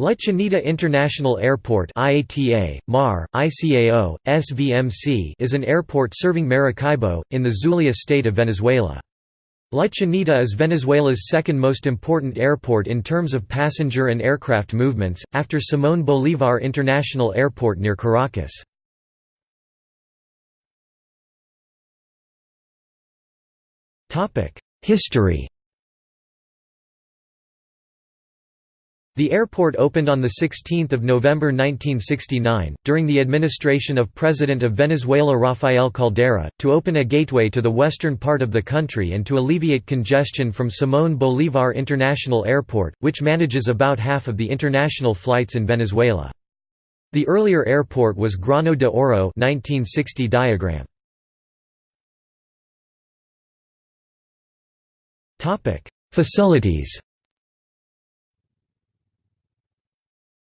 La Chinita International Airport IATA, MAR, ICAO, SVMC is an airport serving Maracaibo, in the Zulia state of Venezuela. La Chinita is Venezuela's second most important airport in terms of passenger and aircraft movements, after Simón Bolívar International Airport near Caracas. History The airport opened on 16 November 1969, during the administration of President of Venezuela Rafael Caldera, to open a gateway to the western part of the country and to alleviate congestion from Simón Bolívar International Airport, which manages about half of the international flights in Venezuela. The earlier airport was Grano de Oro 1960 diagram. Facilities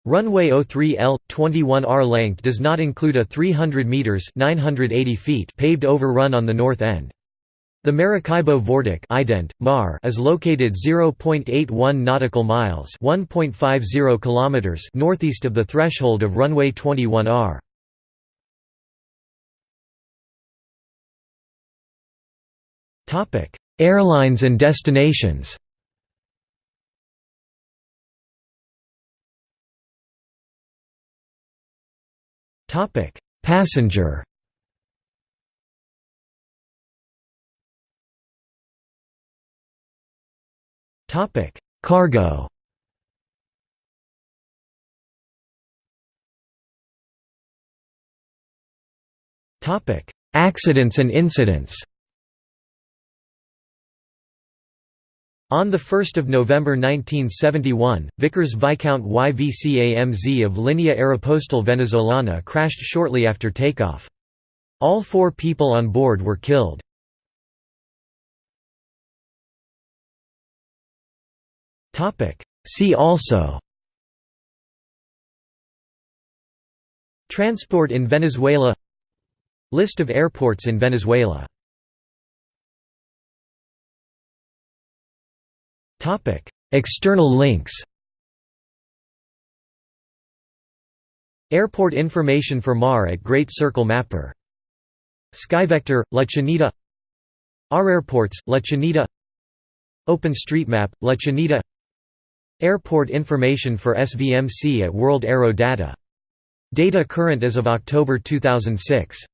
Runway 03L 21R length does not include a 300 meters 980 feet paved overrun on the north end. The Maracaibo VORTAC ident, Mar is located 0.81 nautical miles 1.50 kilometers northeast of the threshold of runway 21R. Airlines and destinations Topic: Passenger. Topic: Cargo. Topic: Accidents and incidents. On 1 November 1971, Vickers Viscount YVCAMZ of Linea Aeropostal Venezolana crashed shortly after takeoff. All four people on board were killed. See also Transport in Venezuela List of airports in Venezuela External links Airport information for MAR at Great Circle Mapper. Skyvector, La Chinita. OurAirports, La Chinita. OpenStreetMap, La Chinita. Airport information for SVMC at World Aero Data. Data current as of October 2006